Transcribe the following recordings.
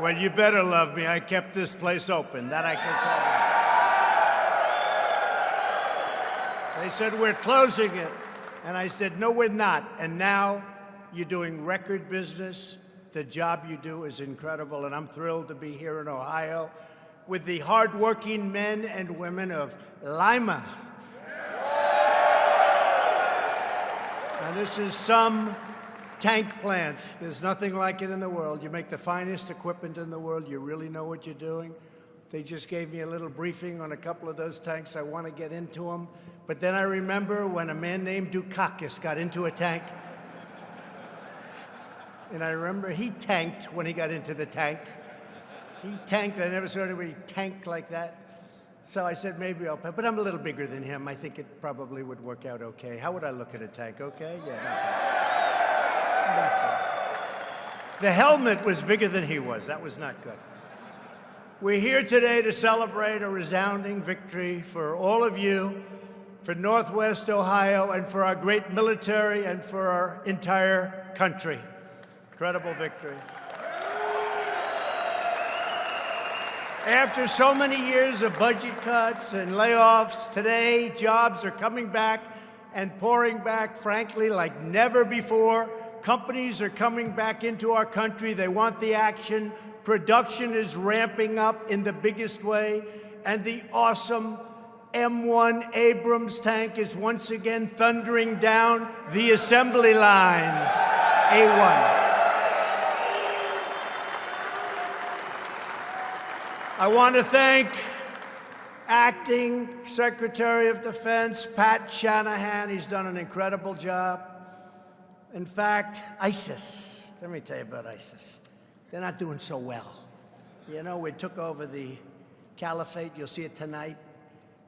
Well, you better love me. I kept this place open. That I can tell you. They said, we're closing it. And I said, no, we're not. And now you're doing record business. The job you do is incredible. And I'm thrilled to be here in Ohio with the hardworking men and women of Lima. And this is some tank plant. There's nothing like it in the world. You make the finest equipment in the world. You really know what you're doing. They just gave me a little briefing on a couple of those tanks. I want to get into them. But then I remember when a man named Dukakis got into a tank. And I remember he tanked when he got into the tank. He tanked. I never saw anybody tank like that. So I said, maybe I'll. But I'm a little bigger than him. I think it probably would work out okay. How would I look at a tank? Okay? Yeah. The helmet was bigger than he was. That was not good. We're here today to celebrate a resounding victory for all of you, for Northwest Ohio, and for our great military and for our entire country. Incredible victory. After so many years of budget cuts and layoffs, today jobs are coming back and pouring back, frankly, like never before. Companies are coming back into our country. They want the action. Production is ramping up in the biggest way. And the awesome M1 Abrams tank is once again thundering down the assembly line. A1. I want to thank Acting Secretary of Defense Pat Shanahan. He's done an incredible job. In fact, ISIS, let me tell you about ISIS. They're not doing so well. You know, we took over the caliphate. You'll see it tonight.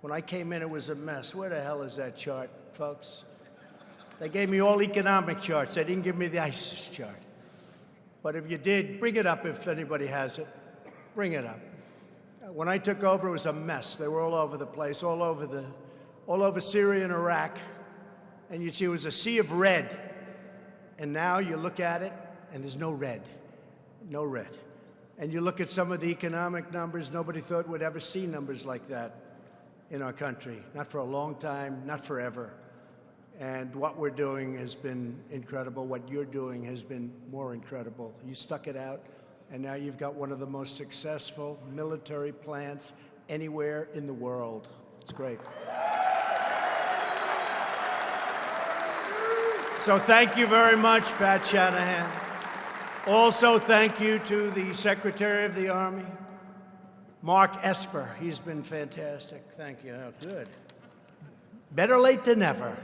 When I came in, it was a mess. Where the hell is that chart, folks? They gave me all economic charts. They didn't give me the ISIS chart. But if you did, bring it up if anybody has it. Bring it up. When I took over, it was a mess. They were all over the place, all over the, all over Syria and Iraq. And you'd see it was a sea of red. And now you look at it, and there's no red, no red. And you look at some of the economic numbers, nobody thought we'd ever see numbers like that in our country. Not for a long time, not forever. And what we're doing has been incredible. What you're doing has been more incredible. You stuck it out, and now you've got one of the most successful military plants anywhere in the world. It's great. So thank you very much, Pat Shanahan. Also, thank you to the Secretary of the Army, Mark Esper. He's been fantastic. Thank you. Oh, good. Better late than never.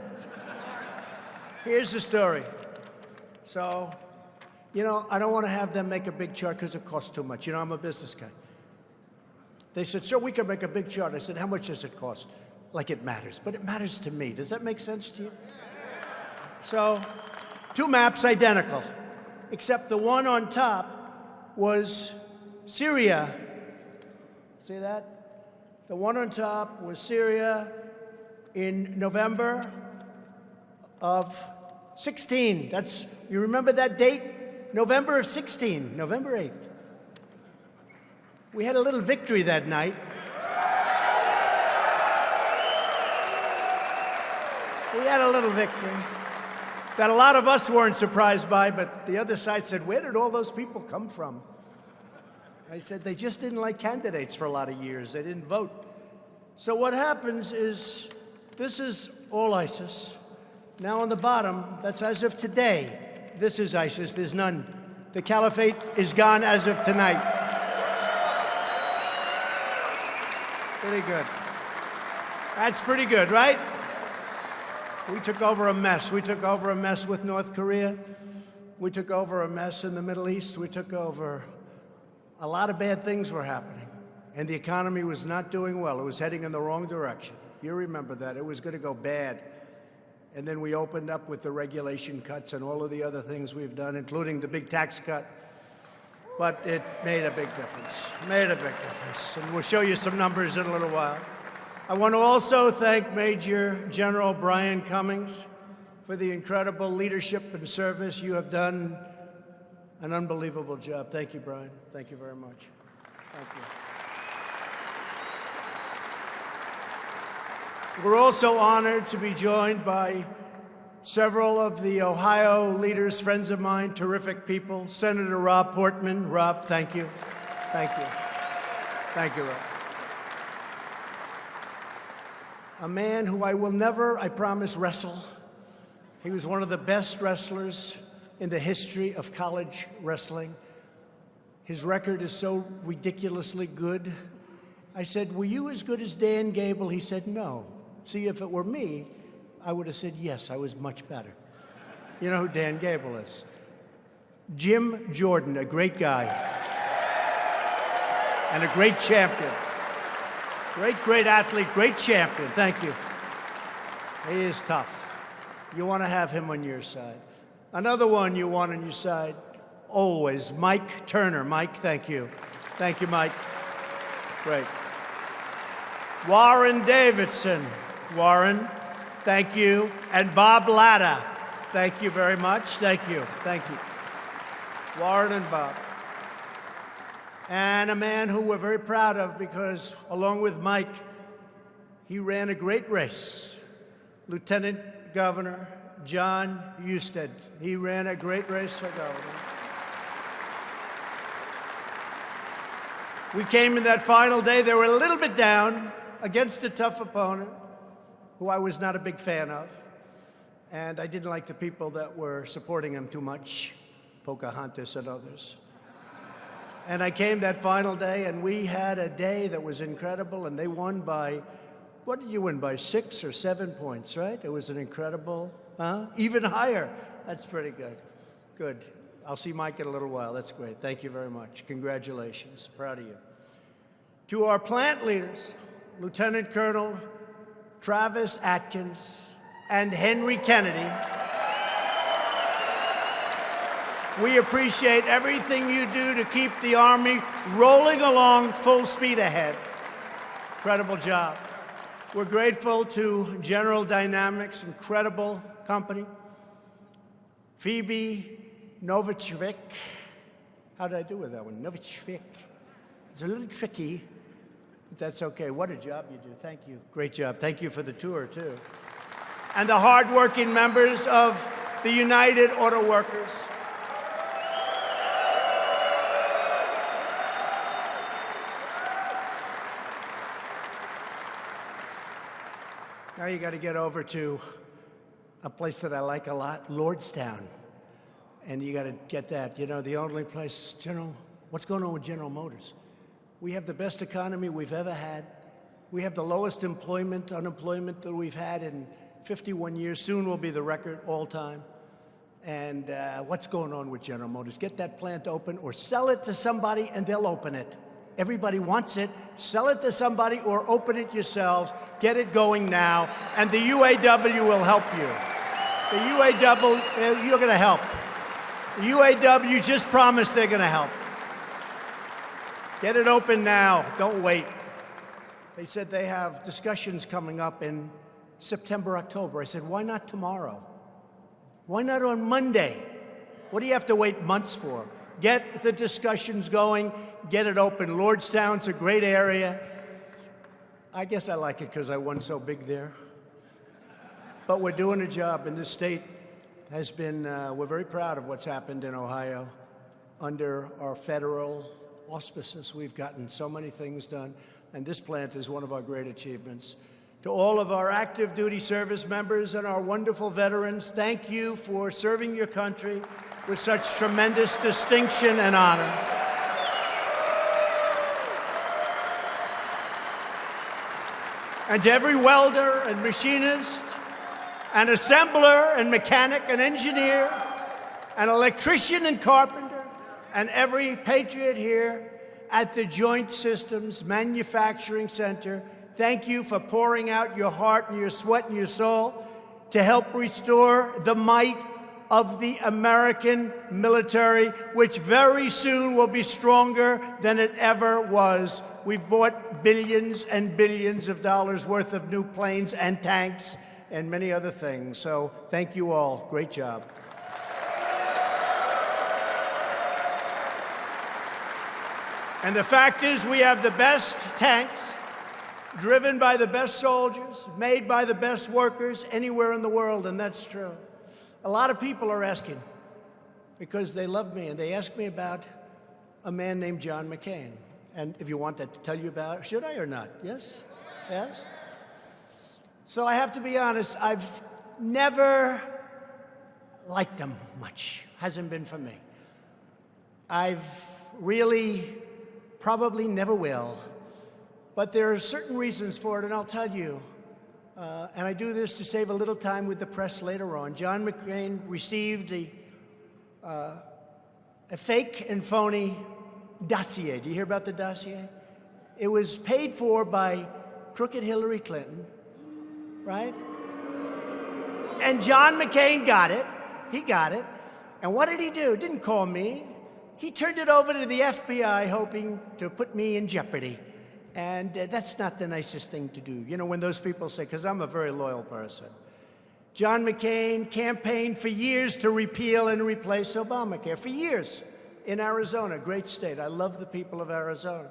Here's the story. So, you know, I don't want to have them make a big chart because it costs too much. You know, I'm a business guy. They said, sir, we can make a big chart. I said, how much does it cost? Like it matters. But it matters to me. Does that make sense to you? So, two maps identical, except the one on top was Syria. See that? The one on top was Syria in November of 16. That's, you remember that date? November of 16, November 8th. We had a little victory that night. We had a little victory that a lot of us weren't surprised by, but the other side said, where did all those people come from? I said, they just didn't like candidates for a lot of years. They didn't vote. So what happens is, this is all ISIS. Now on the bottom, that's as of today. This is ISIS, there's none. The caliphate is gone as of tonight. Pretty good. That's pretty good, right? We took over a mess. We took over a mess with North Korea. We took over a mess in the Middle East. We took over a lot of bad things were happening. And the economy was not doing well. It was heading in the wrong direction. You remember that. It was going to go bad. And then we opened up with the regulation cuts and all of the other things we've done, including the big tax cut. But it made a big difference. Made a big difference. And we'll show you some numbers in a little while. I want to also thank Major General Brian Cummings for the incredible leadership and service you have done An unbelievable job. Thank you, Brian. Thank you very much. Thank you. We're also honored to be joined by several of the Ohio leaders, friends of mine, terrific people. Senator Rob Portman. Rob, thank you. Thank you. Thank you, Rob. A man who I will never, I promise, wrestle. He was one of the best wrestlers in the history of college wrestling. His record is so ridiculously good. I said, Were you as good as Dan Gable? He said, No. See, if it were me, I would have said, Yes, I was much better. You know who Dan Gable is? Jim Jordan, a great guy and a great champion. Great, great athlete, great champion. Thank you. He is tough. You want to have him on your side. Another one you want on your side, always, Mike Turner. Mike, thank you. Thank you, Mike. Great. Warren Davidson. Warren, thank you. And Bob Latta. Thank you very much. Thank you. Thank you. Warren and Bob. And a man who we're very proud of because, along with Mike, he ran a great race. Lieutenant Governor Jon Husted. He ran a great race for governor. We came in that final day. They were a little bit down against a tough opponent who I was not a big fan of. And I didn't like the people that were supporting him too much, Pocahontas and others. And I came that final day, and we had a day that was incredible, and they won by, what did you win, by six or seven points, right? It was an incredible Huh? Even higher. That's pretty good. Good. I'll see Mike in a little while. That's great. Thank you very much. Congratulations. Proud of you. To our plant leaders, Lieutenant Colonel Travis Atkins and Henry Kennedy, we appreciate everything you do to keep the Army rolling along full speed ahead. Incredible job. We're grateful to General Dynamics, incredible company. Phebe Novichvik. How did I do with that one? Novichvik. It's a little tricky, but that's okay. What a job you do. Thank you. Great job. Thank you for the tour, too. And the hardworking members of the United Auto Workers. You got to get over to a place that I like a lot, Lordstown. And you got to get that. You know, the only place, General, what's going on with General Motors? We have the best economy we've ever had. We have the lowest employment, unemployment that we've had in 51 years. Soon will be the record all time. And uh, what's going on with General Motors? Get that plant open or sell it to somebody and they'll open it. Everybody wants it. Sell it to somebody or open it yourselves. Get it going now. And the UAW will help you. The UAW, uh, you're going to help. The UAW just promised they're going to help. Get it open now. Don't wait. They said they have discussions coming up in September, October. I said, why not tomorrow? Why not on Monday? What do you have to wait months for? Get the discussions going, get it open. Lordstown's a great area. I guess I like it because I won so big there. But we're doing a job, and this state has been, uh, we're very proud of what's happened in Ohio under our federal auspices. We've gotten so many things done, and this plant is one of our great achievements. To all of our active duty service members and our wonderful veterans, thank you for serving your country with such tremendous distinction and honor. And to every welder and machinist and assembler and mechanic and engineer and electrician and carpenter and every patriot here at the Joint Systems Manufacturing Center, thank you for pouring out your heart and your sweat and your soul to help restore the might of the American military, which very soon will be stronger than it ever was. We've bought billions and billions of dollars worth of new planes and tanks and many other things. So thank you all. Great job. And the fact is, we have the best tanks, driven by the best soldiers, made by the best workers anywhere in the world, and that's true. A lot of people are asking because they love me, and they ask me about a man named John McCain. And if you want that to tell you about, should I or not? Yes? Yes? So I have to be honest, I've never liked him much. Hasn't been for me. I've really probably never will. But there are certain reasons for it, and I'll tell you. Uh, and I do this to save a little time with the press later on. John McCain received a, uh, a fake and phony dossier. Do you hear about the dossier? It was paid for by crooked Hillary Clinton, right? And John McCain got it. He got it. And what did he do? Didn't call me. He turned it over to the FBI, hoping to put me in jeopardy. And uh, that's not the nicest thing to do. You know, when those people say, because I'm a very loyal person. John McCain campaigned for years to repeal and replace Obamacare, for years in Arizona, great state. I love the people of Arizona.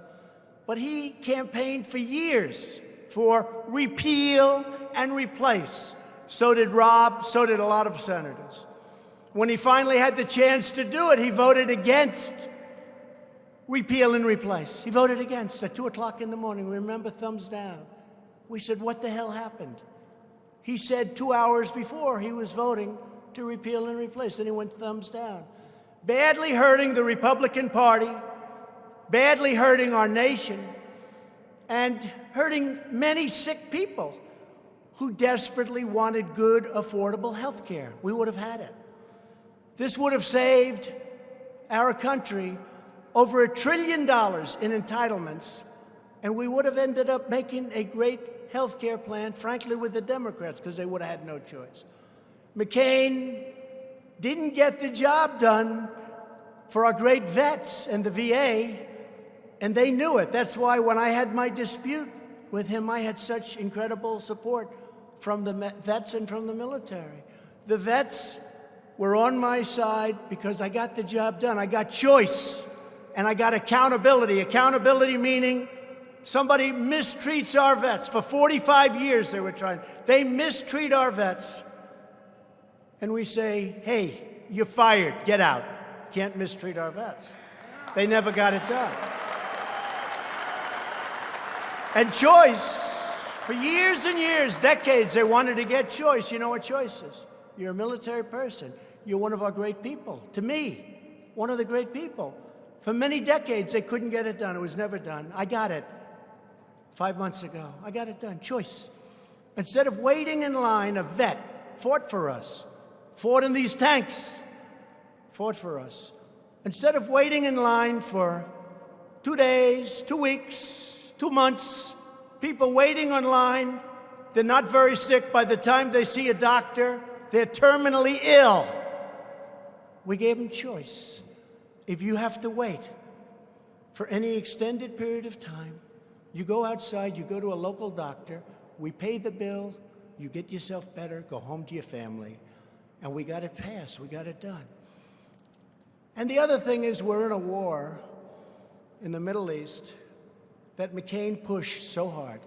But he campaigned for years for repeal and replace. So did Rob, so did a lot of senators. When he finally had the chance to do it, he voted against repeal and replace. He voted against at 2 o'clock in the morning. Remember, thumbs down. We said, What the hell happened? He said two hours before he was voting to repeal and replace, and he went thumbs down. Badly hurting the Republican Party, badly hurting our nation, and hurting many sick people who desperately wanted good, affordable health care. We would have had it. This would have saved our country over a trillion dollars in entitlements, and we would have ended up making a great health care plan, frankly, with the Democrats, because they would have had no choice. McCain didn't get the job done for our great vets and the VA, and they knew it. That's why when I had my dispute with him, I had such incredible support from the vets and from the military. The vets were on my side because I got the job done. I got choice and I got accountability. Accountability meaning somebody mistreats our vets. For 45 years they were trying. They mistreat our vets. And we say, hey, you're fired, get out. Can't mistreat our vets. They never got it done. And choice, for years and years, decades, they wanted to get choice. You know what choice is? You're a military person. You're one of our great people. To me, one of the great people. For many decades, they couldn't get it done. It was never done. I got it five months ago. I got it done. Choice. Instead of waiting in line, a vet fought for us, fought in these tanks, fought for us. Instead of waiting in line for two days, two weeks, two months, people waiting online, they're not very sick. By the time they see a doctor, they're terminally ill. We gave them choice. If you have to wait for any extended period of time, you go outside, you go to a local doctor, we pay the bill, you get yourself better, go home to your family, and we got it passed, we got it done. And the other thing is we're in a war in the Middle East that McCain pushed so hard.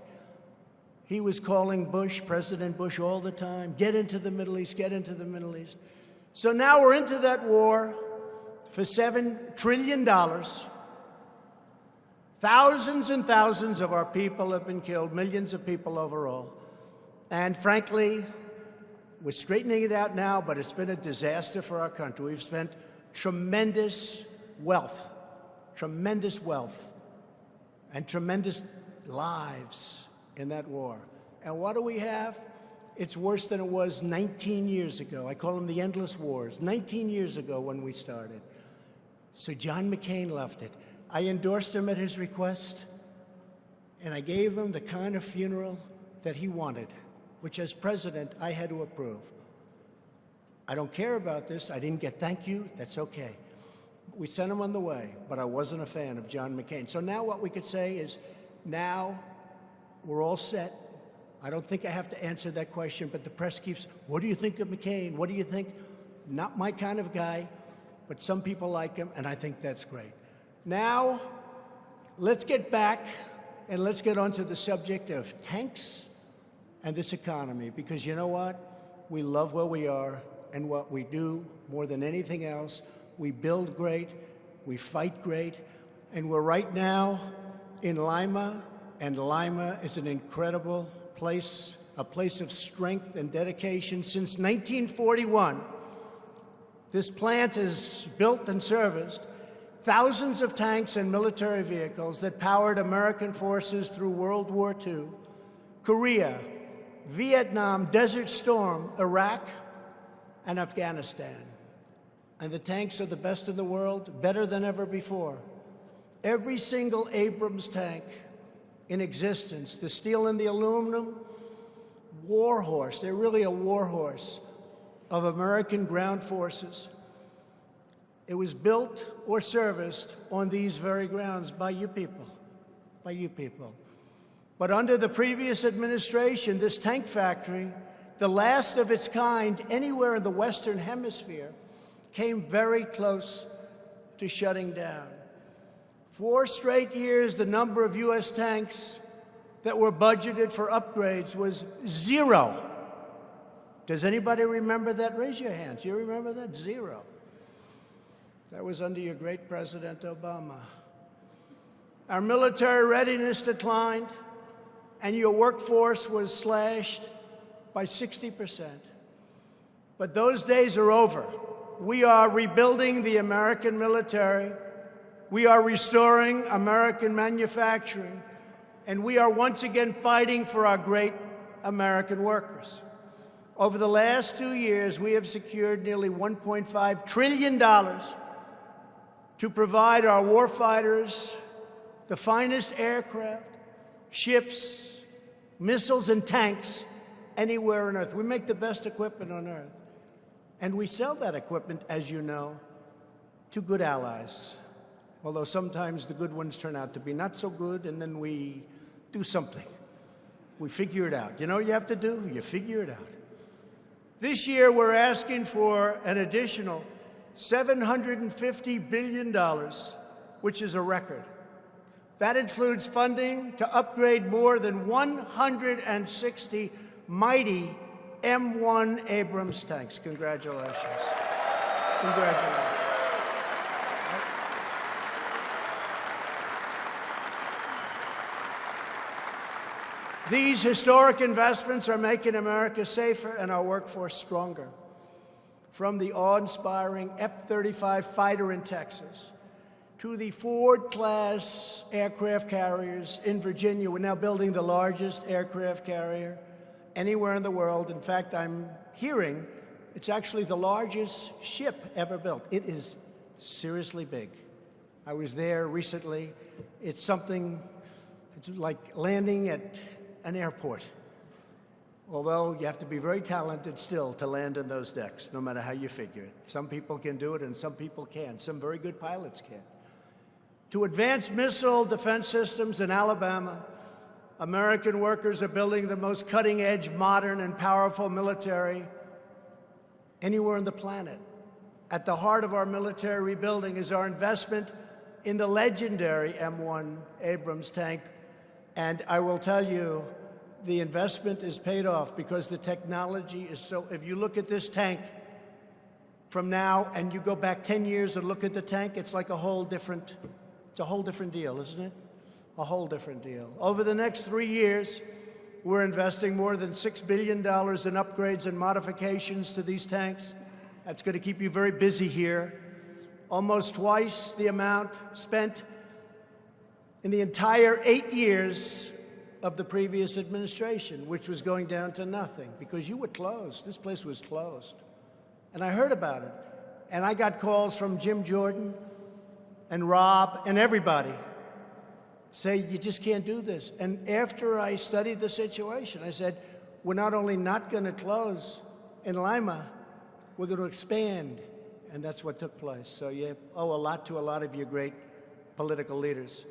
He was calling Bush, President Bush, all the time, get into the Middle East, get into the Middle East. So now we're into that war for $7 trillion. Thousands and thousands of our people have been killed, millions of people overall. And frankly, we're straightening it out now, but it's been a disaster for our country. We've spent tremendous wealth, tremendous wealth, and tremendous lives in that war. And what do we have? It's worse than it was 19 years ago. I call them the endless wars. 19 years ago when we started. So John McCain left it. I endorsed him at his request, and I gave him the kind of funeral that he wanted, which as president I had to approve. I don't care about this. I didn't get thank you. That's okay. We sent him on the way, but I wasn't a fan of John McCain. So now what we could say is now we're all set. I don't think I have to answer that question, but the press keeps, what do you think of McCain? What do you think? Not my kind of guy, but some people like him, and I think that's great. Now, let's get back and let's get onto the subject of tanks and this economy, because you know what? We love where we are and what we do more than anything else. We build great, we fight great, and we're right now in Lima, and Lima is an incredible place, a place of strength and dedication. Since 1941, this plant has built and serviced thousands of tanks and military vehicles that powered American forces through World War II, Korea, Vietnam, Desert Storm, Iraq, and Afghanistan. And the tanks are the best in the world, better than ever before. Every single Abrams tank in existence, the steel and the aluminum, warhorse, they're really a warhorse of American ground forces. It was built or serviced on these very grounds by you people, by you people. But under the previous administration, this tank factory, the last of its kind anywhere in the Western Hemisphere, came very close to shutting down. Four straight years, the number of U.S. tanks that were budgeted for upgrades was zero. Does anybody remember that? Raise your hands. You remember that? Zero. That was under your great President Obama. Our military readiness declined, and your workforce was slashed by 60%. But those days are over. We are rebuilding the American military. We are restoring American manufacturing. And we are once again fighting for our great American workers. Over the last two years, we have secured nearly $1.5 trillion to provide our warfighters the finest aircraft, ships, missiles, and tanks anywhere on Earth. We make the best equipment on Earth. And we sell that equipment, as you know, to good allies. Although sometimes the good ones turn out to be not so good, and then we do something. We figure it out. You know what you have to do? You figure it out. This year, we're asking for an additional $750 billion, which is a record. That includes funding to upgrade more than 160 mighty M1 Abrams tanks. Congratulations. Congratulations. These historic investments are making America safer and our workforce stronger from the awe-inspiring F-35 fighter in Texas to the Ford-class aircraft carriers in Virginia. We're now building the largest aircraft carrier anywhere in the world. In fact, I'm hearing it's actually the largest ship ever built. It is seriously big. I was there recently. It's something, it's like landing at an airport although you have to be very talented still to land in those decks, no matter how you figure it. Some people can do it and some people can. Some very good pilots can. To advance missile defense systems in Alabama, American workers are building the most cutting-edge, modern, and powerful military anywhere on the planet. At the heart of our military rebuilding is our investment in the legendary M1 Abrams tank. And I will tell you, the investment is paid off because the technology is so, if you look at this tank from now and you go back 10 years and look at the tank, it's like a whole different, it's a whole different deal, isn't it? A whole different deal. Over the next three years, we're investing more than $6 billion in upgrades and modifications to these tanks. That's going to keep you very busy here. Almost twice the amount spent in the entire eight years of the previous administration, which was going down to nothing because you were closed. This place was closed. And I heard about it. And I got calls from Jim Jordan and Rob and everybody say, you just can't do this. And after I studied the situation, I said, we're not only not going to close in Lima, we're going to expand. And that's what took place. So you owe a lot to a lot of your great political leaders.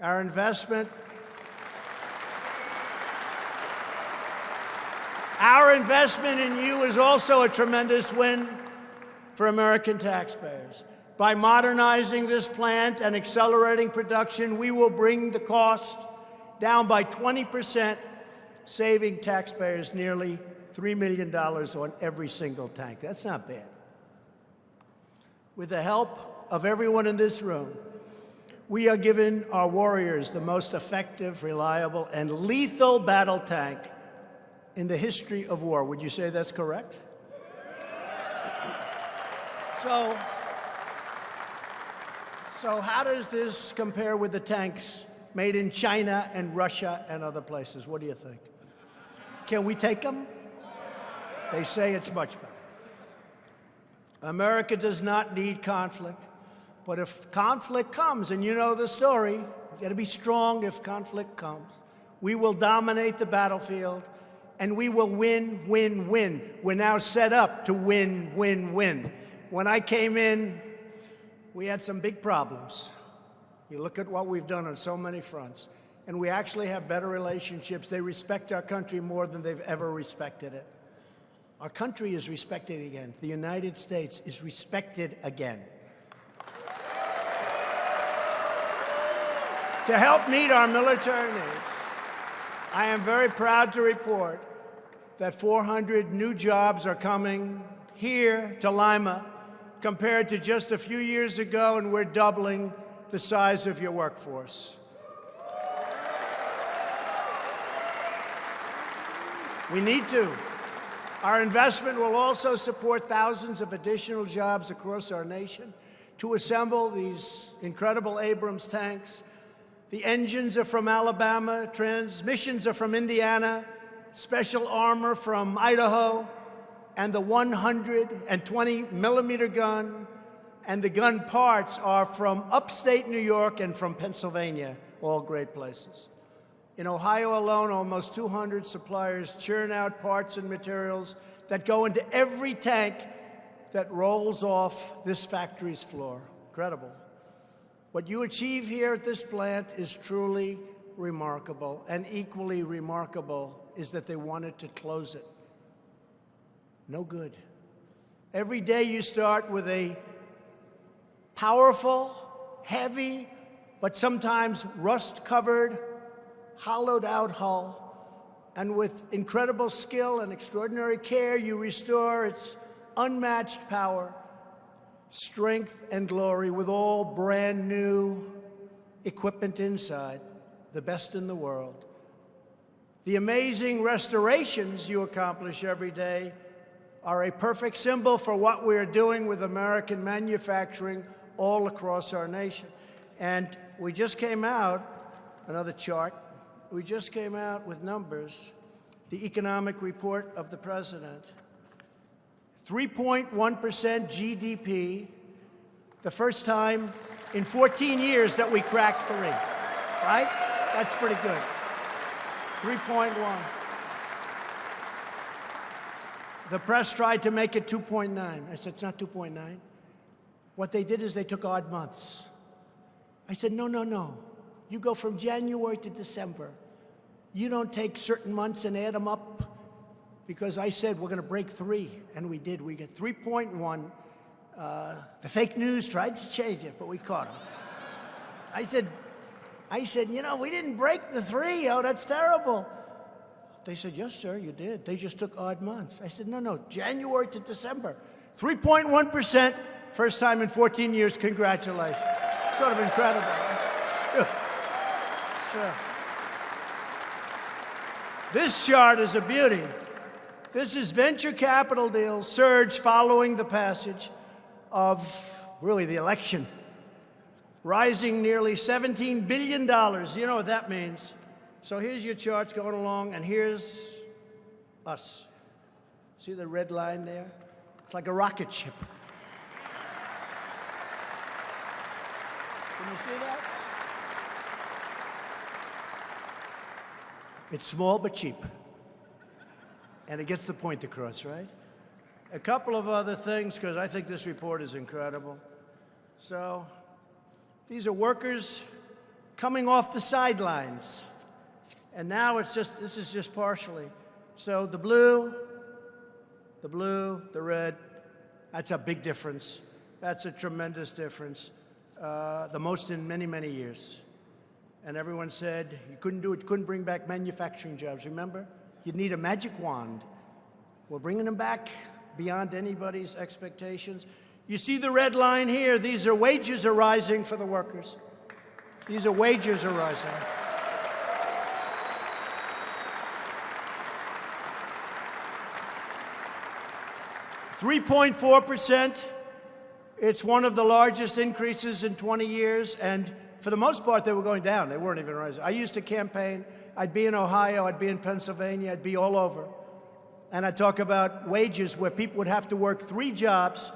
Our investment Our investment in you is also a tremendous win for American taxpayers. By modernizing this plant and accelerating production, we will bring the cost down by 20%, saving taxpayers nearly $3 million on every single tank. That's not bad. With the help of everyone in this room, we are giving our warriors the most effective, reliable, and lethal battle tank in the history of war. Would you say that's correct? So, so how does this compare with the tanks made in China and Russia and other places? What do you think? Can we take them? They say it's much better. America does not need conflict. But if conflict comes, and you know the story, you got to be strong if conflict comes. We will dominate the battlefield, and we will win, win, win. We're now set up to win, win, win. When I came in, we had some big problems. You look at what we've done on so many fronts, and we actually have better relationships. They respect our country more than they've ever respected it. Our country is respected again. The United States is respected again. To help meet our military needs. I am very proud to report that 400 new jobs are coming here to Lima compared to just a few years ago, and we're doubling the size of your workforce. We need to. Our investment will also support thousands of additional jobs across our nation to assemble these incredible Abrams tanks the engines are from Alabama, transmissions are from Indiana, special armor from Idaho, and the 120 millimeter gun and the gun parts are from upstate New York and from Pennsylvania, all great places. In Ohio alone, almost 200 suppliers churn out parts and materials that go into every tank that rolls off this factory's floor. Incredible. What you achieve here at this plant is truly remarkable, and equally remarkable is that they wanted to close it. No good. Every day you start with a powerful, heavy, but sometimes rust-covered, hollowed-out hull, and with incredible skill and extraordinary care, you restore its unmatched power strength and glory with all brand new equipment inside, the best in the world. The amazing restorations you accomplish every day are a perfect symbol for what we're doing with American manufacturing all across our nation. And we just came out, another chart, we just came out with numbers, the economic report of the president. 3.1% GDP, the first time in 14 years that we cracked three, right? That's pretty good. 3.1. The press tried to make it 2.9. I said, it's not 2.9. What they did is they took odd months. I said, no, no, no. You go from January to December. You don't take certain months and add them up because I said we're going to break three, and we did. We get 3.1. Uh, the fake news tried to change it, but we caught them. I said, I said, you know, we didn't break the three. Oh, that's terrible. They said, yes, sir, you did. They just took odd months. I said, no, no, January to December. 3.1%, first time in 14 years. Congratulations. Sort of incredible. It's true. This chart is a beauty. This is venture capital deals surge following the passage of really the election, rising nearly $17 billion. You know what that means. So here's your charts going along, and here's us. See the red line there? It's like a rocket ship. Can you see that? It's small but cheap and it gets the point across, right? A couple of other things, because I think this report is incredible. So, these are workers coming off the sidelines. And now it's just, this is just partially. So the blue, the blue, the red, that's a big difference. That's a tremendous difference, uh, the most in many, many years. And everyone said you couldn't do it, couldn't bring back manufacturing jobs. Remember? You'd need a magic wand. We're bringing them back beyond anybody's expectations. You see the red line here. These are wages are rising for the workers. These are wages are rising. Three point four percent. It's one of the largest increases in 20 years, and for the most part, they were going down. They weren't even rising. I used to campaign. I'd be in Ohio, I'd be in Pennsylvania, I'd be all over. And I'd talk about wages where people would have to work three jobs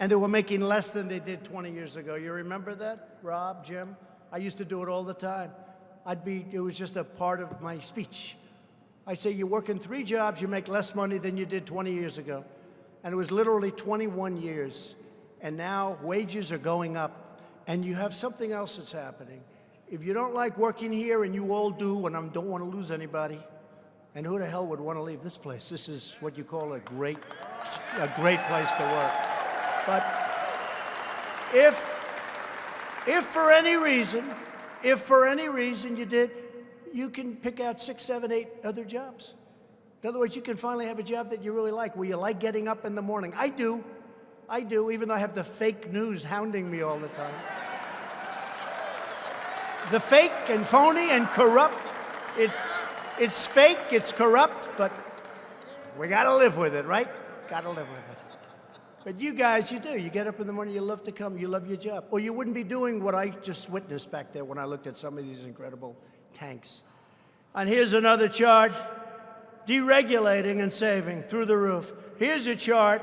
and they were making less than they did 20 years ago. You remember that, Rob, Jim? I used to do it all the time. I'd be, it was just a part of my speech. I say, you work in three jobs, you make less money than you did 20 years ago. And it was literally 21 years. And now wages are going up. And you have something else that's happening. If you don't like working here, and you all do, and I don't want to lose anybody, and who the hell would want to leave this place? This is what you call a great, a great place to work. But if, if for any reason, if for any reason you did, you can pick out six, seven, eight other jobs. In other words, you can finally have a job that you really like, where you like getting up in the morning. I do. I do, even though I have the fake news hounding me all the time. The fake and phony and corrupt, it's, it's fake, it's corrupt, but we got to live with it, right? Got to live with it. But you guys, you do. You get up in the morning, you love to come, you love your job. Or you wouldn't be doing what I just witnessed back there when I looked at some of these incredible tanks. And here's another chart deregulating and saving through the roof. Here's a chart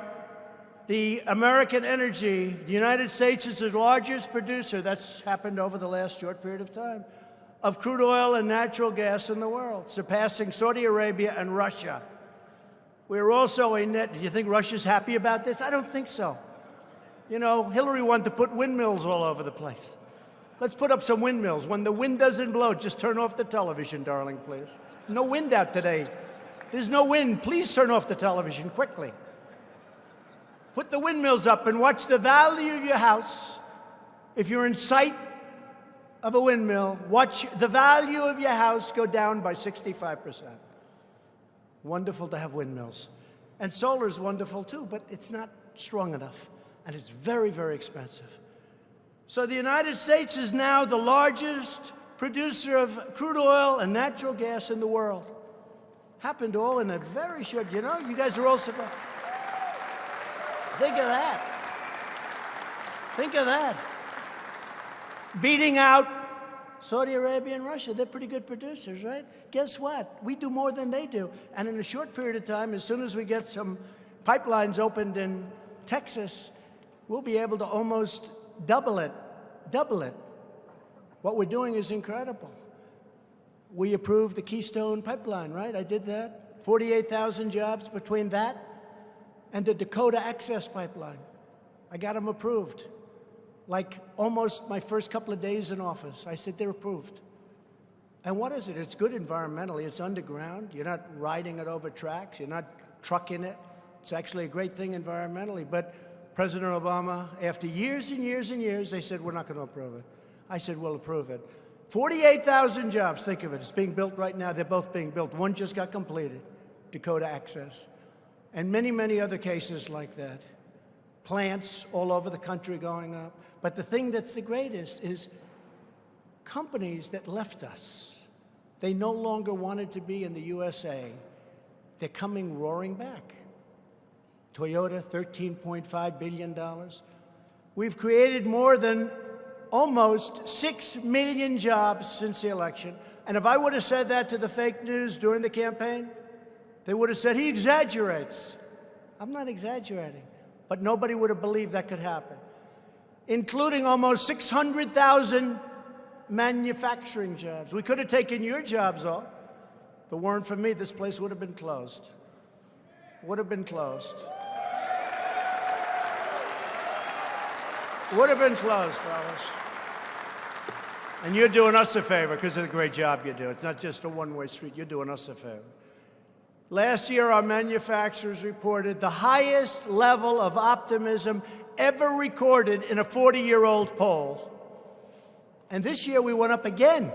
the American energy, the United States is the largest producer, that's happened over the last short period of time, of crude oil and natural gas in the world, surpassing Saudi Arabia and Russia. We're also a net, do you think Russia's happy about this? I don't think so. You know, Hillary wanted to put windmills all over the place. Let's put up some windmills. When the wind doesn't blow, just turn off the television, darling, please. No wind out today. There's no wind. Please turn off the television quickly. Put the windmills up and watch the value of your house. If you're in sight of a windmill, watch the value of your house go down by 65%. Wonderful to have windmills. And solar is wonderful too, but it's not strong enough. And it's very, very expensive. So the United States is now the largest producer of crude oil and natural gas in the world. Happened all in a very short, you know, you guys are all surprised. Think of that. Think of that. Beating out Saudi Arabia and Russia. They're pretty good producers, right? Guess what? We do more than they do. And in a short period of time, as soon as we get some pipelines opened in Texas, we'll be able to almost double it, double it. What we're doing is incredible. We approved the Keystone Pipeline, right? I did that. 48,000 jobs between that and the Dakota Access Pipeline. I got them approved. Like almost my first couple of days in office, I said they're approved. And what is it? It's good environmentally. It's underground. You're not riding it over tracks. You're not trucking it. It's actually a great thing environmentally. But President Obama, after years and years and years, they said, we're not going to approve it. I said, we'll approve it. 48,000 jobs, think of it. It's being built right now. They're both being built. One just got completed, Dakota Access and many, many other cases like that. Plants all over the country going up. But the thing that's the greatest is companies that left us. They no longer wanted to be in the USA. They're coming roaring back. Toyota, $13.5 billion. We've created more than almost 6 million jobs since the election. And if I would have said that to the fake news during the campaign, they would have said, he exaggerates. I'm not exaggerating. But nobody would have believed that could happen, including almost 600,000 manufacturing jobs. We could have taken your jobs off. If it weren't for me, this place would have been closed. Would have been closed. Would have been closed, fellas. And you're doing us a favor because of the great job you do. It's not just a one-way street. You're doing us a favor. Last year, our manufacturers reported the highest level of optimism ever recorded in a 40 year old poll. And this year, we went up again.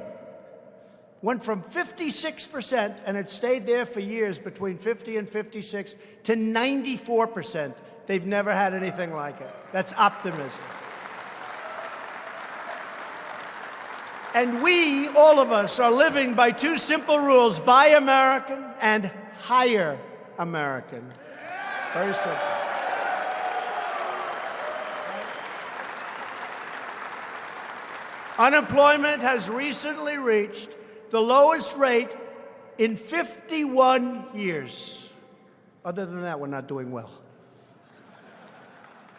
Went from 56%, and it stayed there for years between 50 and 56, to 94%. They've never had anything like it. That's optimism. And we, all of us, are living by two simple rules buy American and hire American. Very simple. Unemployment has recently reached the lowest rate in 51 years. Other than that, we're not doing well.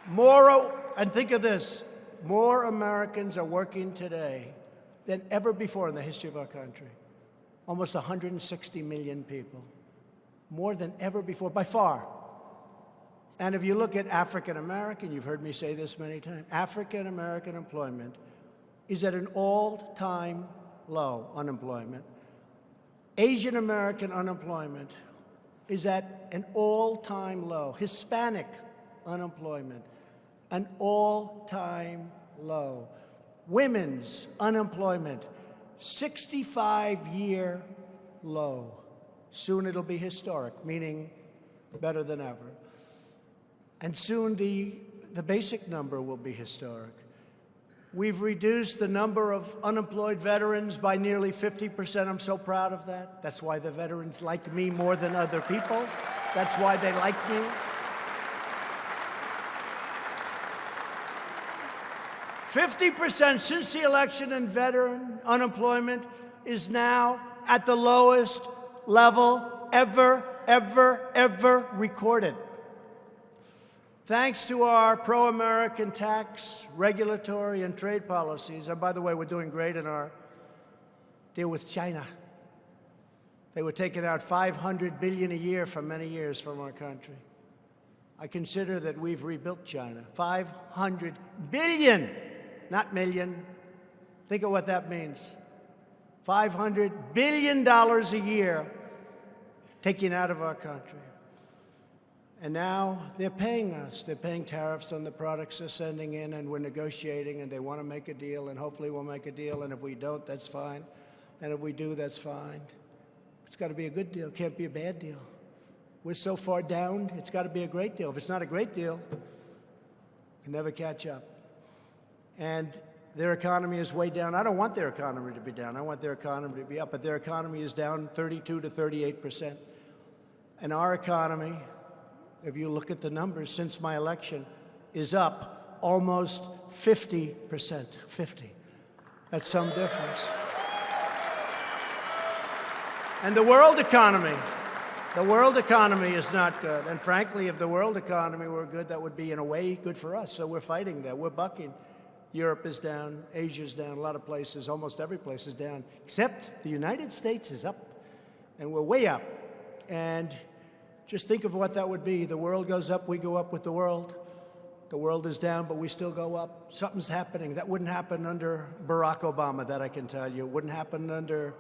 More, and think of this, more Americans are working today than ever before in the history of our country. Almost 160 million people. More than ever before, by far. And if you look at African American, you've heard me say this many times, African American employment is at an all-time low, unemployment. Asian American unemployment is at an all-time low. Hispanic unemployment, an all-time low women's unemployment, 65-year low. Soon it'll be historic, meaning better than ever. And soon the, the basic number will be historic. We've reduced the number of unemployed veterans by nearly 50%. I'm so proud of that. That's why the veterans like me more than other people. That's why they like me. 50% since the election in veteran unemployment is now at the lowest level ever, ever, ever recorded. Thanks to our pro-American tax, regulatory, and trade policies, and by the way, we're doing great in our deal with China. They were taking out 500 billion a year for many years from our country. I consider that we've rebuilt China. 500 billion not million. Think of what that means. $500 billion a year taken out of our country. And now they're paying us. They're paying tariffs on the products they're sending in, and we're negotiating, and they want to make a deal, and hopefully we'll make a deal. And if we don't, that's fine. And if we do, that's fine. It's got to be a good deal. It can't be a bad deal. We're so far down, it's got to be a great deal. If it's not a great deal, we can never catch up and their economy is way down. I don't want their economy to be down. I want their economy to be up, but their economy is down 32 to 38 percent. And our economy, if you look at the numbers since my election, is up almost 50 percent. 50. That's some difference. And the world economy, the world economy is not good. And frankly, if the world economy were good, that would be, in a way, good for us. So we're fighting that. We're bucking. Europe is down, Asia's down, a lot of places, almost every place is down, except the United States is up, and we're way up. And just think of what that would be. The world goes up, we go up with the world. The world is down, but we still go up. Something's happening. That wouldn't happen under Barack Obama, that I can tell you. It wouldn't happen under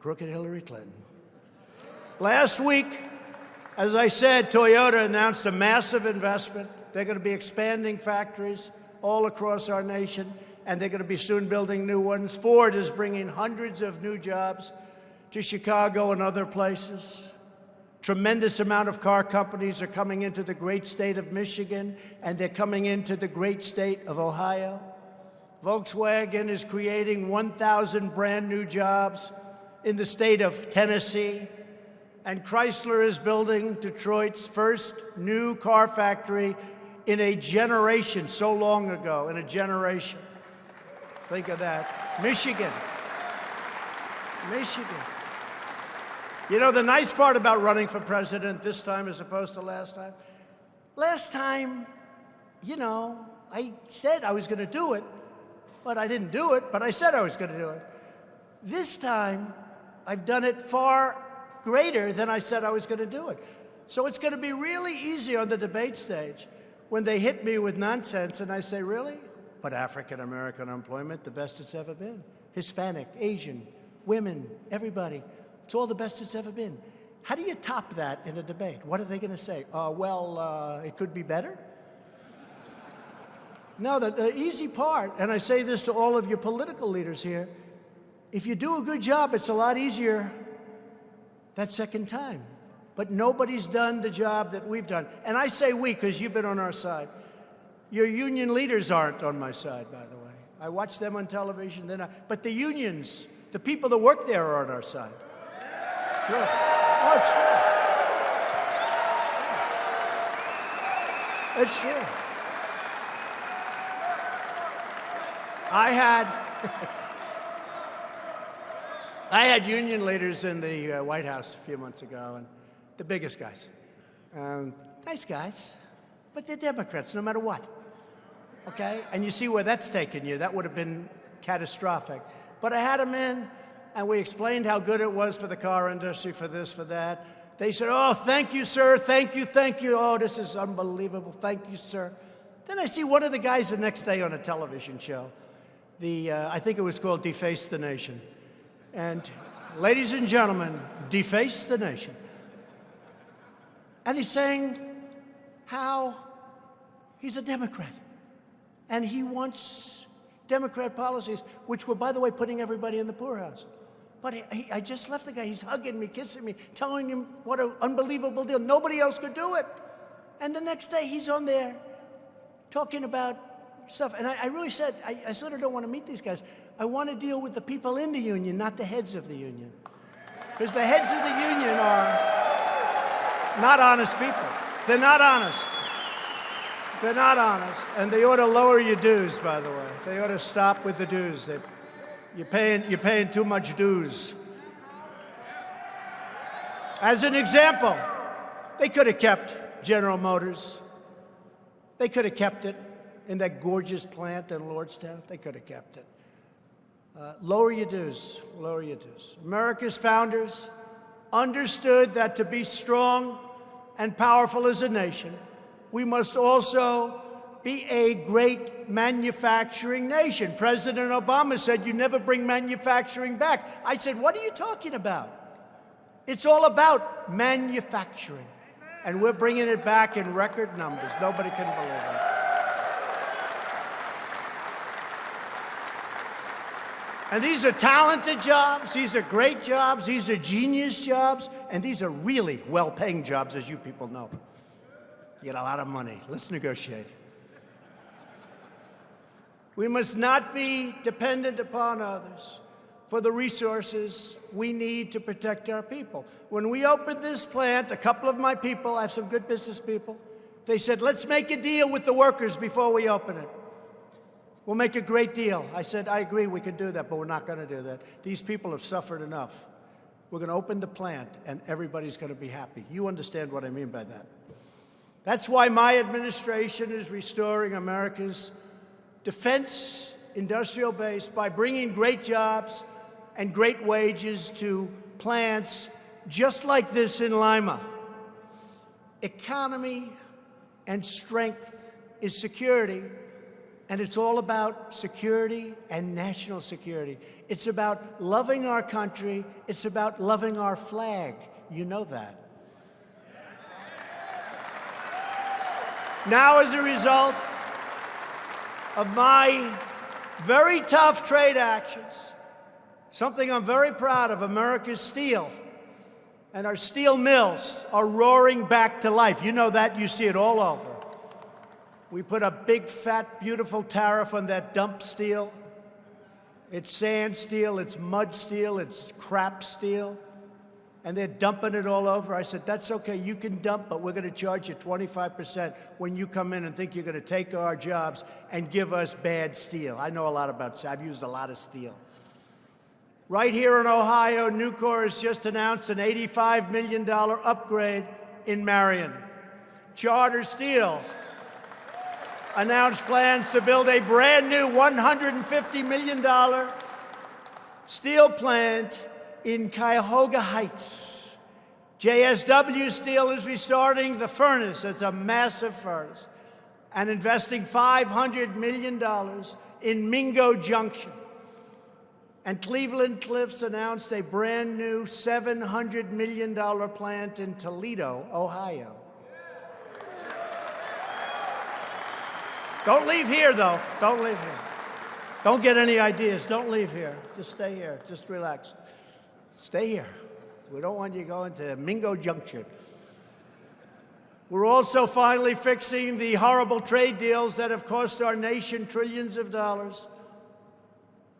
crooked Hillary Clinton. Last week, as I said, Toyota announced a massive investment. They're going to be expanding factories all across our nation, and they're going to be soon building new ones. Ford is bringing hundreds of new jobs to Chicago and other places. Tremendous amount of car companies are coming into the great state of Michigan, and they're coming into the great state of Ohio. Volkswagen is creating 1,000 brand new jobs in the state of Tennessee. And Chrysler is building Detroit's first new car factory in a generation, so long ago, in a generation. Think of that. Michigan. Michigan. You know, the nice part about running for president this time as opposed to last time, last time, you know, I said I was going to do it, but I didn't do it, but I said I was going to do it. This time, I've done it far greater than I said I was going to do it. So it's going to be really easy on the debate stage when they hit me with nonsense and I say, really? But African American unemployment, the best it's ever been. Hispanic, Asian, women, everybody. It's all the best it's ever been. How do you top that in a debate? What are they going to say? Uh, well, uh, it could be better? No, the, the easy part, and I say this to all of your political leaders here, if you do a good job, it's a lot easier that second time. But nobody's done the job that we've done. And I say we because you've been on our side. Your union leaders aren't on my side, by the way. I watch them on television. They're not. But the unions, the people that work there are on our side. Sure. Oh, true. It's true. I had I had union leaders in the uh, White House a few months ago, and the biggest guys, um, nice guys, but they're Democrats no matter what. Okay, and you see where that's taken you. That would have been catastrophic. But I had them in, and we explained how good it was for the car industry, for this, for that. They said, "Oh, thank you, sir. Thank you, thank you. Oh, this is unbelievable. Thank you, sir." Then I see one of the guys the next day on a television show the, uh, I think it was called Deface the Nation. And ladies and gentlemen, deface the nation. And he's saying how he's a Democrat. And he wants Democrat policies, which were, by the way, putting everybody in the poorhouse. But he, I just left the guy. He's hugging me, kissing me, telling him what an unbelievable deal. Nobody else could do it. And the next day, he's on there talking about stuff. And I, I really said, I, I sort of don't want to meet these guys. I want to deal with the people in the union, not the heads of the union. Because the heads of the union are not honest people. They're not honest. They're not honest. And they ought to lower your dues, by the way. They ought to stop with the dues. They, you're, paying, you're paying too much dues. As an example, they could have kept General Motors. They could have kept it in that gorgeous plant in Lordstown. They could have kept it. Uh, lower your dues, lower your dues. America's founders understood that to be strong and powerful as a nation, we must also be a great manufacturing nation. President Obama said, You never bring manufacturing back. I said, What are you talking about? It's all about manufacturing. And we're bringing it back in record numbers. Nobody can believe it. And these are talented jobs, these are great jobs, these are genius jobs, and these are really well paying jobs, as you people know. You get a lot of money. Let's negotiate. We must not be dependent upon others for the resources we need to protect our people. When we opened this plant, a couple of my people, I have some good business people, they said, let's make a deal with the workers before we open it. We'll make a great deal. I said, I agree, we can do that, but we're not going to do that. These people have suffered enough. We're going to open the plant, and everybody's going to be happy. You understand what I mean by that. That's why my administration is restoring America's defense industrial base by bringing great jobs and great wages to plants just like this in Lima. Economy and strength is security and it's all about security and national security. It's about loving our country. It's about loving our flag. You know that. Now, as a result of my very tough trade actions, something I'm very proud of, America's steel and our steel mills are roaring back to life. You know that. You see it all over. We put a big, fat, beautiful tariff on that dump steel. It's sand steel, it's mud steel, it's crap steel. And they're dumping it all over. I said, that's okay, you can dump, but we're going to charge you 25% when you come in and think you're going to take our jobs and give us bad steel. I know a lot about steel. I've used a lot of steel. Right here in Ohio, Nucor has just announced an $85 million upgrade in Marion. Charter Steel announced plans to build a brand new $150 million steel plant in Cuyahoga Heights. JSW Steel is restarting the furnace. It's a massive furnace. And investing $500 million in Mingo Junction. And Cleveland Cliffs announced a brand new $700 million plant in Toledo, Ohio. Don't leave here, though. Don't leave here. Don't get any ideas. Don't leave here. Just stay here. Just relax. Stay here. We don't want you going to Mingo Junction. We're also finally fixing the horrible trade deals that have cost our nation trillions of dollars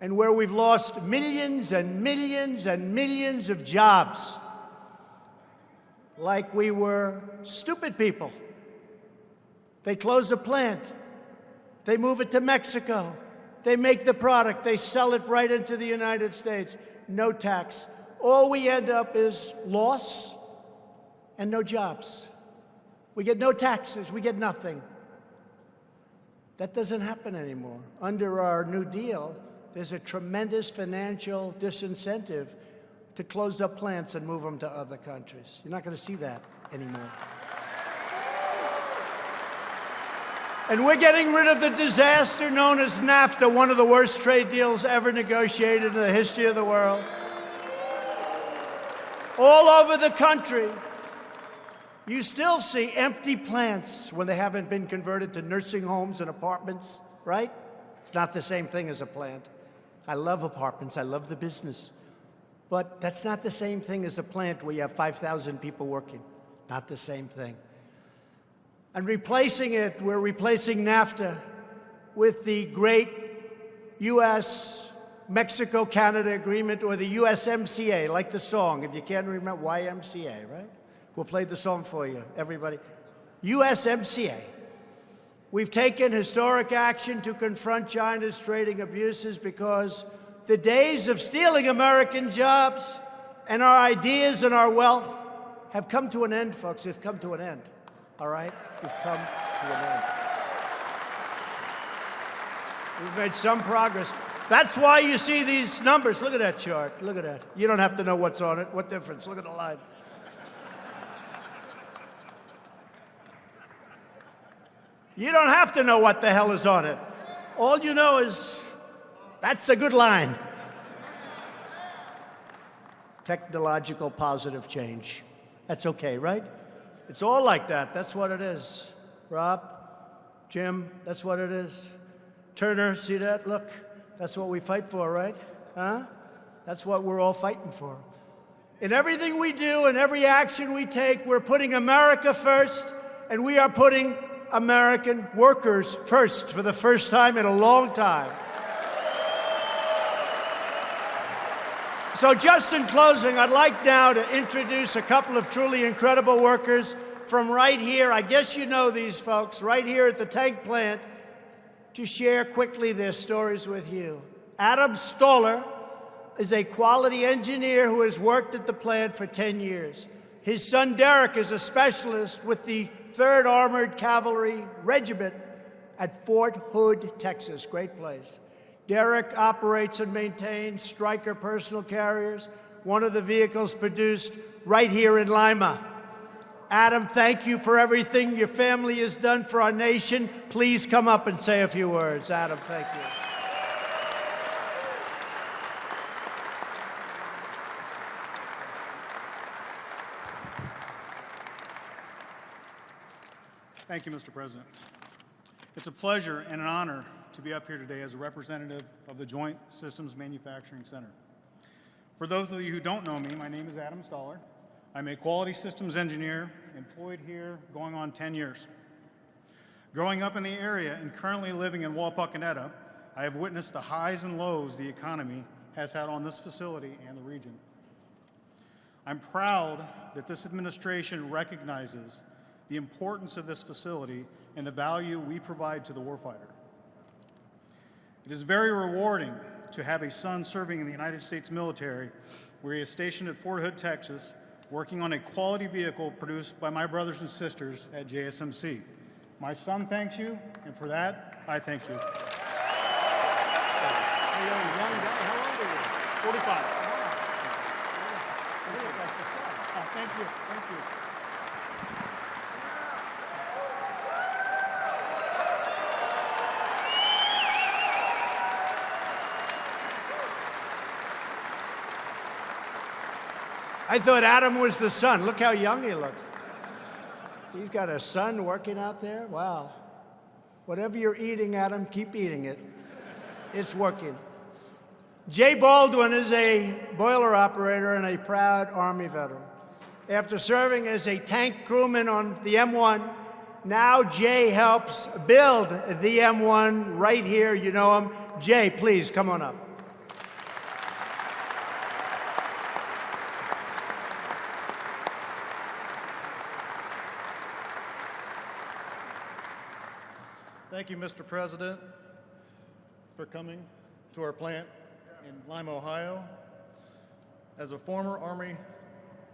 and where we've lost millions and millions and millions of jobs like we were stupid people. They close a plant. They move it to Mexico. They make the product. They sell it right into the United States. No tax. All we end up is loss and no jobs. We get no taxes. We get nothing. That doesn't happen anymore. Under our New Deal, there's a tremendous financial disincentive to close up plants and move them to other countries. You're not going to see that anymore. And we're getting rid of the disaster known as NAFTA, one of the worst trade deals ever negotiated in the history of the world. All over the country, you still see empty plants when they haven't been converted to nursing homes and apartments, right? It's not the same thing as a plant. I love apartments, I love the business. But that's not the same thing as a plant where you have 5,000 people working. Not the same thing. And replacing it, we're replacing NAFTA with the great U.S. Mexico Canada agreement or the USMCA, like the song. If you can't remember, YMCA, right? We'll play the song for you, everybody. USMCA. We've taken historic action to confront China's trading abuses because the days of stealing American jobs and our ideas and our wealth have come to an end, folks. They've come to an end. All right? We've come to an end. We've made some progress. That's why you see these numbers. Look at that chart. Look at that. You don't have to know what's on it. What difference? Look at the line. You don't have to know what the hell is on it. All you know is that's a good line. Technological positive change. That's okay, right? It's all like that. That's what it is. Rob, Jim, that's what it is. Turner, see that? Look, that's what we fight for, right? Huh? That's what we're all fighting for. In everything we do and every action we take, we're putting America first, and we are putting American workers first for the first time in a long time. So just in closing, I'd like now to introduce a couple of truly incredible workers from right here. I guess you know these folks, right here at the tank plant, to share quickly their stories with you. Adam Stoller is a quality engineer who has worked at the plant for 10 years. His son Derek is a specialist with the 3rd Armored Cavalry Regiment at Fort Hood, Texas. Great place. Derek operates and maintains Stryker personal carriers, one of the vehicles produced right here in Lima. Adam, thank you for everything your family has done for our nation. Please come up and say a few words. Adam, thank you. Thank you, Mr. President. It's a pleasure and an honor to be up here today as a representative of the Joint Systems Manufacturing Center. For those of you who don't know me, my name is Adam Stoller. I'm a quality systems engineer employed here going on 10 years. Growing up in the area and currently living in Wapakoneta, I have witnessed the highs and lows the economy has had on this facility and the region. I'm proud that this administration recognizes the importance of this facility and the value we provide to the warfighter. It is very rewarding to have a son serving in the United States military, where he is stationed at Fort Hood, Texas, working on a quality vehicle produced by my brothers and sisters at JSMC. My son thanks you, and for that, I thank you. How old are you? 45. Oh, thank you, thank you. I thought Adam was the son. Look how young he looks. He's got a son working out there. Wow. Whatever you're eating, Adam, keep eating it. It's working. Jay Baldwin is a boiler operator and a proud Army veteran. After serving as a tank crewman on the M1, now Jay helps build the M1 right here. You know him. Jay, please come on up. Thank you, Mr. President, for coming to our plant in Lima, Ohio. As a former Army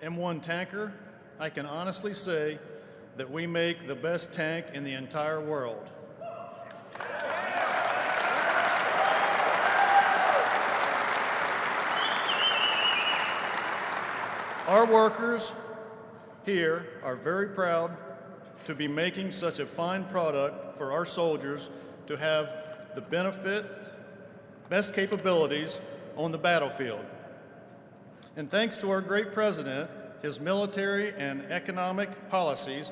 M1 tanker, I can honestly say that we make the best tank in the entire world. Our workers here are very proud to be making such a fine product for our soldiers to have the benefit, best capabilities on the battlefield. And thanks to our great president, his military and economic policies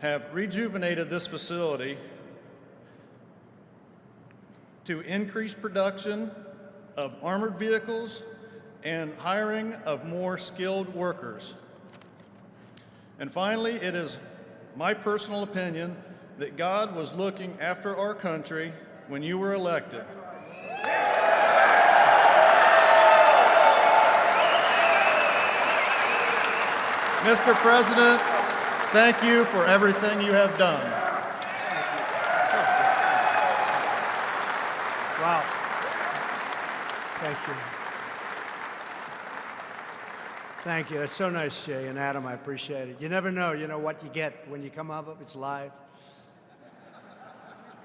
have rejuvenated this facility to increase production of armored vehicles and hiring of more skilled workers. And finally, it is my personal opinion that God was looking after our country when you were elected. Mr. President, thank you for everything you have done. Wow. Thank you. Thank you. That's so nice, Jay and Adam. I appreciate it. You never know, you know, what you get when you come up. It's live.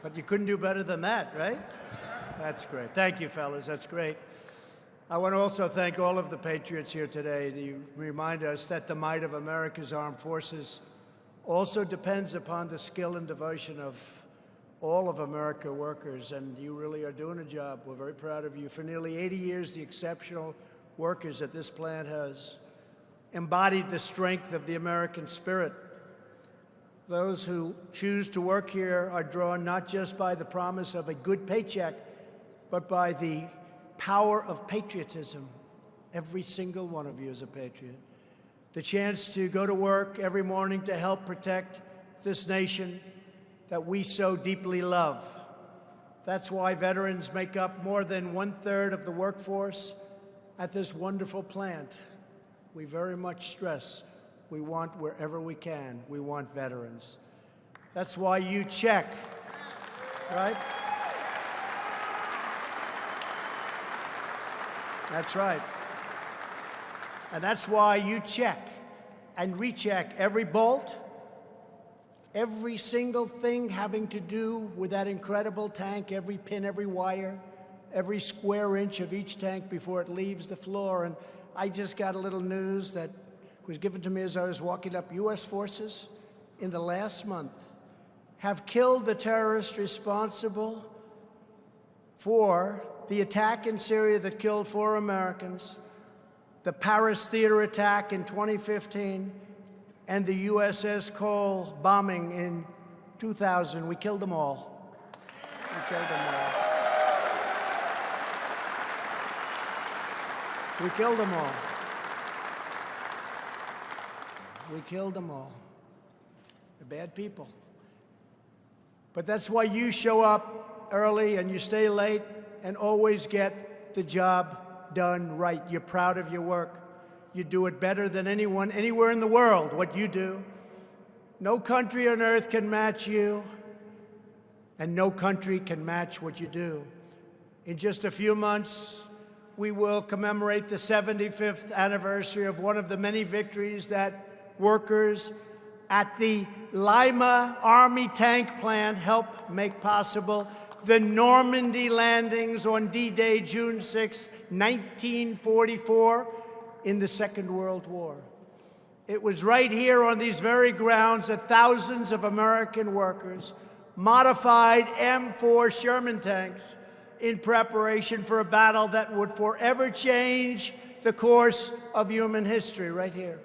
But you couldn't do better than that, right? That's great. Thank you, fellas. That's great. I want to also thank all of the patriots here today. You remind us that the might of America's armed forces also depends upon the skill and devotion of all of America workers, and you really are doing a job. We're very proud of you. For nearly 80 years, the exceptional workers that this plant has embodied the strength of the American spirit. Those who choose to work here are drawn not just by the promise of a good paycheck, but by the power of patriotism. Every single one of you is a patriot. The chance to go to work every morning to help protect this nation that we so deeply love. That's why veterans make up more than one third of the workforce at this wonderful plant. We very much stress we want wherever we can, we want veterans. That's why you check, right? That's right. And that's why you check and recheck every bolt, every single thing having to do with that incredible tank, every pin, every wire, every square inch of each tank before it leaves the floor. And I just got a little news that was given to me as I was walking up. U.S. forces in the last month have killed the terrorist responsible for the attack in Syria that killed four Americans, the Paris theater attack in 2015, and the USS Cole bombing in 2000. We killed them all. We killed them all. We killed them all. We killed them all. They're bad people. But that's why you show up early and you stay late and always get the job done right. You're proud of your work. You do it better than anyone anywhere in the world, what you do. No country on earth can match you, and no country can match what you do. In just a few months, we will commemorate the 75th anniversary of one of the many victories that workers at the Lima Army Tank Plant helped make possible the Normandy landings on D-Day, June 6, 1944, in the Second World War. It was right here on these very grounds that thousands of American workers modified M4 Sherman tanks in preparation for a battle that would forever change the course of human history right here.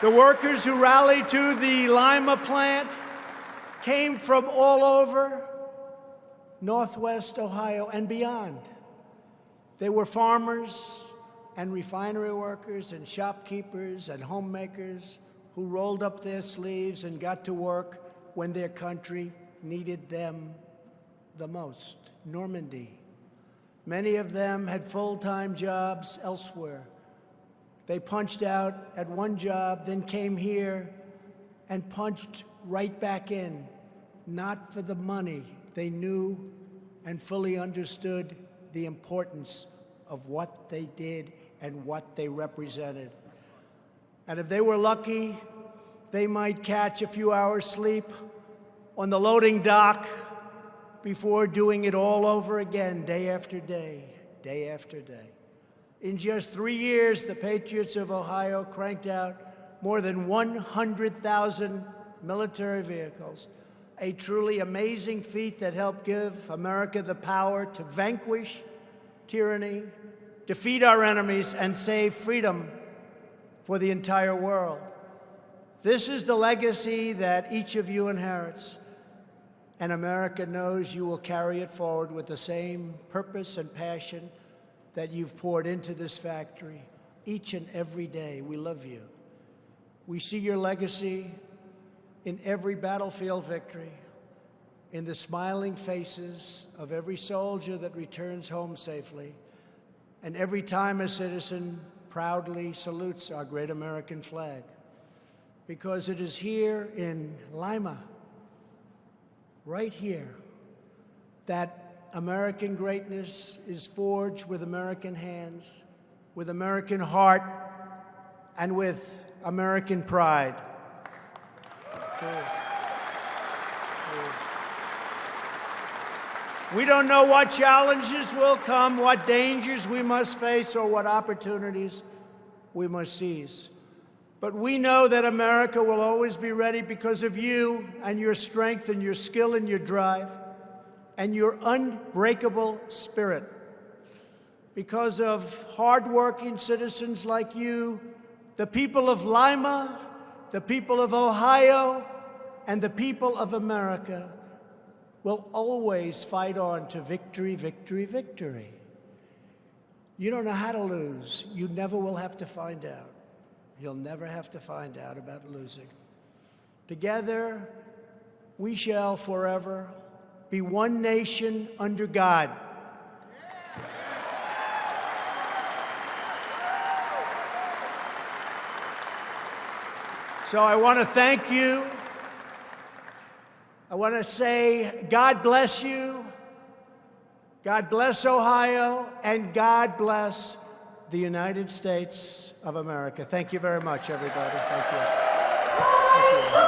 The workers who rallied to the Lima plant came from all over Northwest Ohio and beyond. They were farmers and refinery workers and shopkeepers and homemakers who rolled up their sleeves and got to work when their country needed them the most. Normandy. Many of them had full time jobs elsewhere. They punched out at one job, then came here and punched right back in, not for the money. They knew and fully understood the importance of what they did and what they represented. And if they were lucky, they might catch a few hours sleep on the loading dock before doing it all over again, day after day, day after day. In just three years, the Patriots of Ohio cranked out more than 100,000 military vehicles, a truly amazing feat that helped give America the power to vanquish tyranny, defeat our enemies, and save freedom for the entire world. This is the legacy that each of you inherits, and America knows you will carry it forward with the same purpose and passion that you've poured into this factory each and every day. We love you. We see your legacy in every battlefield victory, in the smiling faces of every soldier that returns home safely, and every time a citizen proudly salutes our great American flag. Because it is here in Lima, right here, that American greatness is forged with American hands, with American heart, and with American pride. We don't know what challenges will come, what dangers we must face, or what opportunities we must seize. But we know that America will always be ready because of you and your strength and your skill and your drive and your unbreakable spirit. Because of hardworking citizens like you, the people of Lima, the people of Ohio, and the people of America will always fight on to victory, victory, victory. You don't know how to lose. You never will have to find out. You'll never have to find out about losing. Together, we shall forever be one nation under God. So I want to thank you. I want to say, God bless you. God bless Ohio, and God bless the United States of America. Thank you very much, everybody. Thank you. Thank you.